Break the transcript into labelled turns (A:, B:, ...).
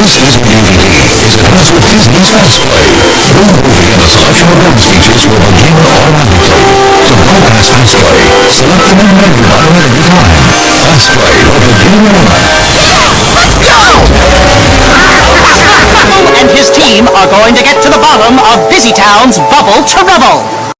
A: This is a DVD is enhanced with Disney's Fast Play. One movie and a selection of bonus features will begin automatically. To bypass Fast Play, select the menu button at any time. Fast Play will begin in a moment.
B: and his team are going to get to the bottom of Busytown's Bubble to Rubble.